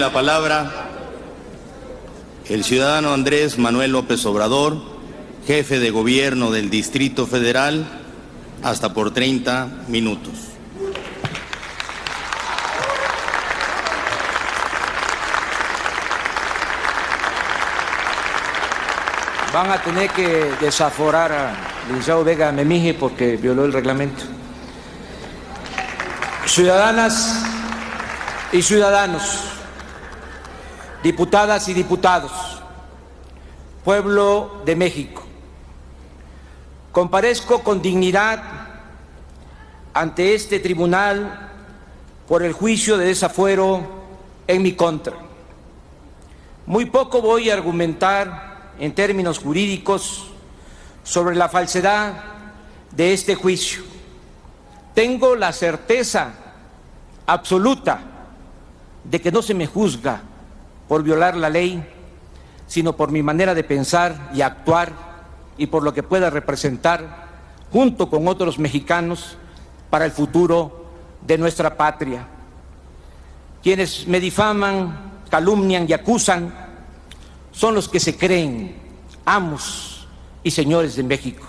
la palabra el ciudadano Andrés Manuel López Obrador, jefe de gobierno del Distrito Federal, hasta por 30 minutos. Van a tener que desaforar a Licenciado Vega Memije porque violó el reglamento. Ciudadanas y ciudadanos, diputadas y diputados, pueblo de México, comparezco con dignidad ante este tribunal por el juicio de desafuero en mi contra. Muy poco voy a argumentar en términos jurídicos sobre la falsedad de este juicio. Tengo la certeza absoluta de que no se me juzga por violar la ley, sino por mi manera de pensar y actuar y por lo que pueda representar junto con otros mexicanos para el futuro de nuestra patria. Quienes me difaman, calumnian y acusan son los que se creen amos y señores de México.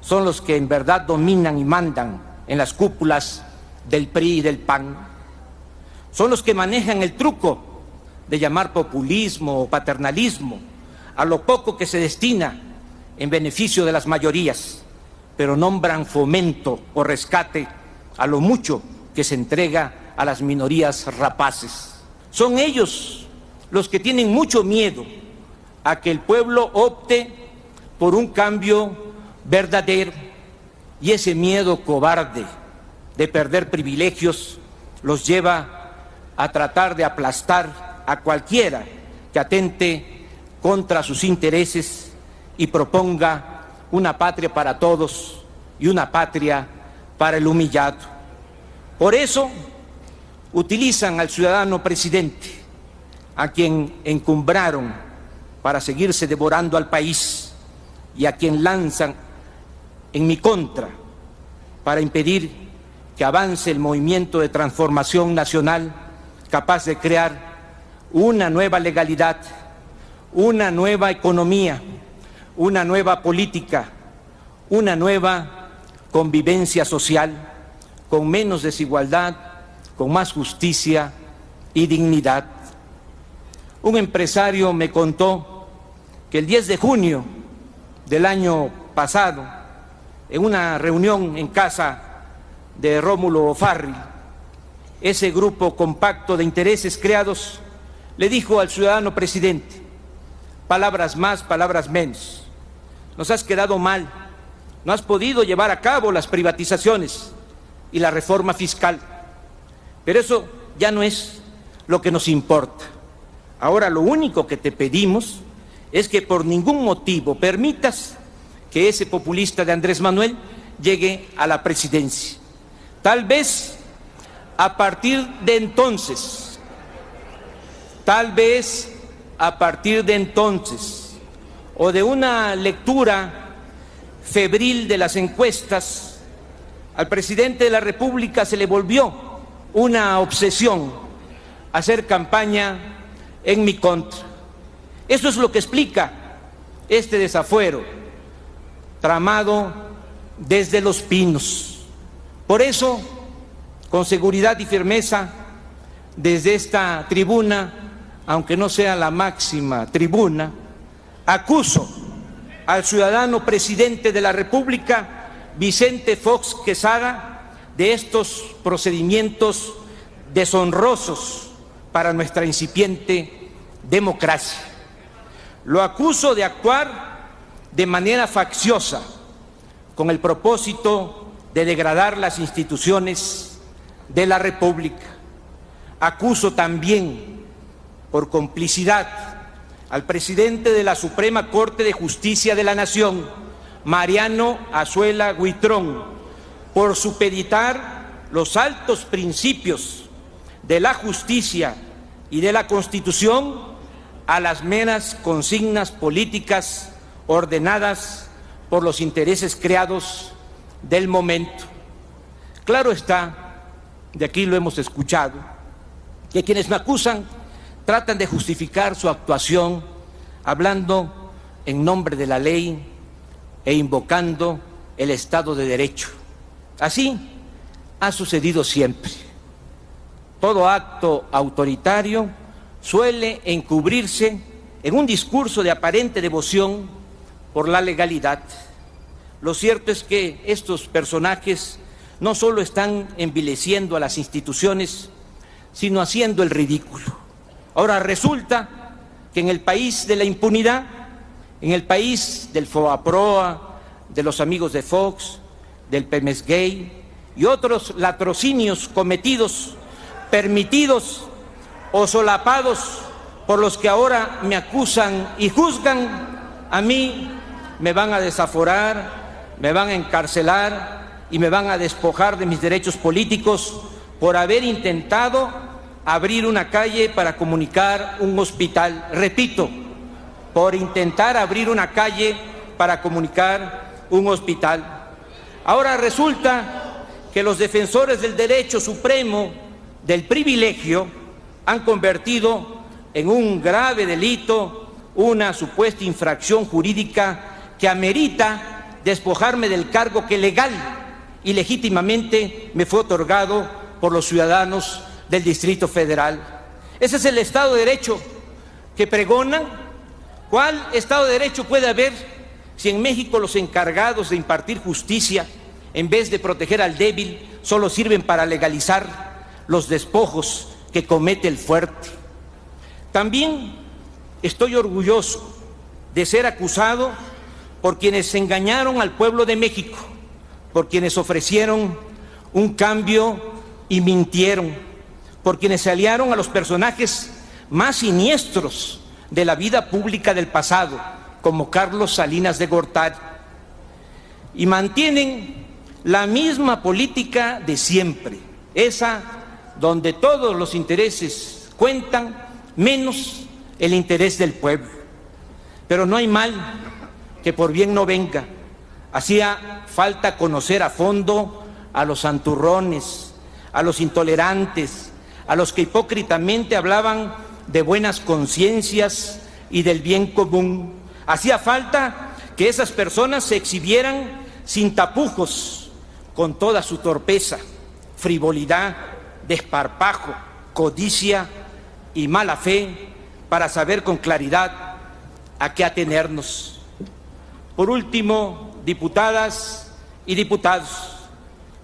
Son los que en verdad dominan y mandan en las cúpulas del PRI y del PAN. Son los que manejan el truco de llamar populismo o paternalismo a lo poco que se destina en beneficio de las mayorías, pero nombran fomento o rescate a lo mucho que se entrega a las minorías rapaces. Son ellos los que tienen mucho miedo a que el pueblo opte por un cambio verdadero y ese miedo cobarde de perder privilegios los lleva a tratar de aplastar a cualquiera que atente contra sus intereses y proponga una patria para todos y una patria para el humillado. Por eso utilizan al ciudadano presidente a quien encumbraron para seguirse devorando al país y a quien lanzan en mi contra para impedir que avance el movimiento de transformación nacional capaz de crear una nueva legalidad, una nueva economía, una nueva política, una nueva convivencia social con menos desigualdad, con más justicia y dignidad. Un empresario me contó que el 10 de junio del año pasado, en una reunión en casa de Rómulo Farri, ese grupo compacto de intereses creados le dijo al ciudadano presidente, palabras más, palabras menos, nos has quedado mal, no has podido llevar a cabo las privatizaciones y la reforma fiscal, pero eso ya no es lo que nos importa. Ahora lo único que te pedimos es que por ningún motivo permitas que ese populista de Andrés Manuel llegue a la presidencia. Tal vez a partir de entonces, tal vez a partir de entonces, o de una lectura febril de las encuestas, al presidente de la República se le volvió una obsesión hacer campaña en mi contra. Eso es lo que explica este desafuero tramado desde los pinos. Por eso, con seguridad y firmeza, desde esta tribuna, aunque no sea la máxima tribuna, acuso al ciudadano presidente de la República, Vicente Fox Quesada, de estos procedimientos deshonrosos para nuestra incipiente democracia. Lo acuso de actuar de manera facciosa con el propósito de degradar las instituciones de la República. Acuso también por complicidad al presidente de la Suprema Corte de Justicia de la Nación, Mariano Azuela Guitrón, por supeditar los altos principios de la justicia y de la Constitución a las meras consignas políticas ordenadas por los intereses creados del momento. Claro está, de aquí lo hemos escuchado, que quienes me acusan tratan de justificar su actuación hablando en nombre de la ley e invocando el Estado de Derecho. Así ha sucedido siempre. Todo acto autoritario suele encubrirse en un discurso de aparente devoción por la legalidad. Lo cierto es que estos personajes no solo están envileciendo a las instituciones, sino haciendo el ridículo. Ahora resulta que en el país de la impunidad, en el país del FOAPROA, de los amigos de Fox, del PEMES Gay y otros latrocinios cometidos, permitidos o solapados por los que ahora me acusan y juzgan, a mí me van a desaforar, me van a encarcelar y me van a despojar de mis derechos políticos por haber intentado abrir una calle para comunicar un hospital. Repito, por intentar abrir una calle para comunicar un hospital. Ahora resulta que los defensores del derecho supremo del privilegio han convertido en un grave delito una supuesta infracción jurídica que amerita despojarme del cargo que legal y legítimamente me fue otorgado por los ciudadanos del Distrito Federal. Ese es el Estado de Derecho que pregonan. ¿Cuál Estado de Derecho puede haber si en México los encargados de impartir justicia, en vez de proteger al débil, solo sirven para legalizar los despojos que comete el fuerte? También estoy orgulloso de ser acusado por quienes engañaron al pueblo de México, por quienes ofrecieron un cambio y mintieron por quienes se aliaron a los personajes más siniestros de la vida pública del pasado, como Carlos Salinas de Gortari, y mantienen la misma política de siempre, esa donde todos los intereses cuentan, menos el interés del pueblo. Pero no hay mal que por bien no venga. Hacía falta conocer a fondo a los santurrones, a los intolerantes, a los que hipócritamente hablaban de buenas conciencias y del bien común. Hacía falta que esas personas se exhibieran sin tapujos, con toda su torpeza, frivolidad, desparpajo, codicia y mala fe, para saber con claridad a qué atenernos. Por último, diputadas y diputados,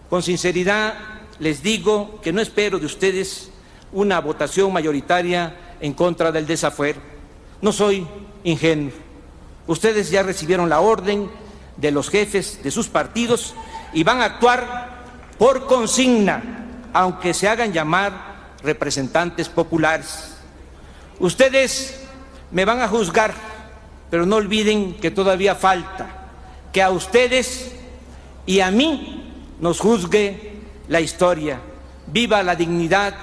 con sinceridad les digo que no espero de ustedes una votación mayoritaria en contra del desafuero. No soy ingenuo. Ustedes ya recibieron la orden de los jefes de sus partidos y van a actuar por consigna, aunque se hagan llamar representantes populares. Ustedes me van a juzgar, pero no olviden que todavía falta que a ustedes y a mí nos juzgue la historia. Viva la dignidad,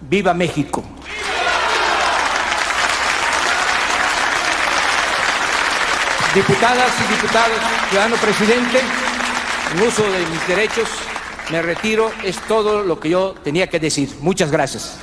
viva México. Diputadas y diputados, ciudadano presidente, en uso de mis derechos, me retiro. Es todo lo que yo tenía que decir. Muchas gracias.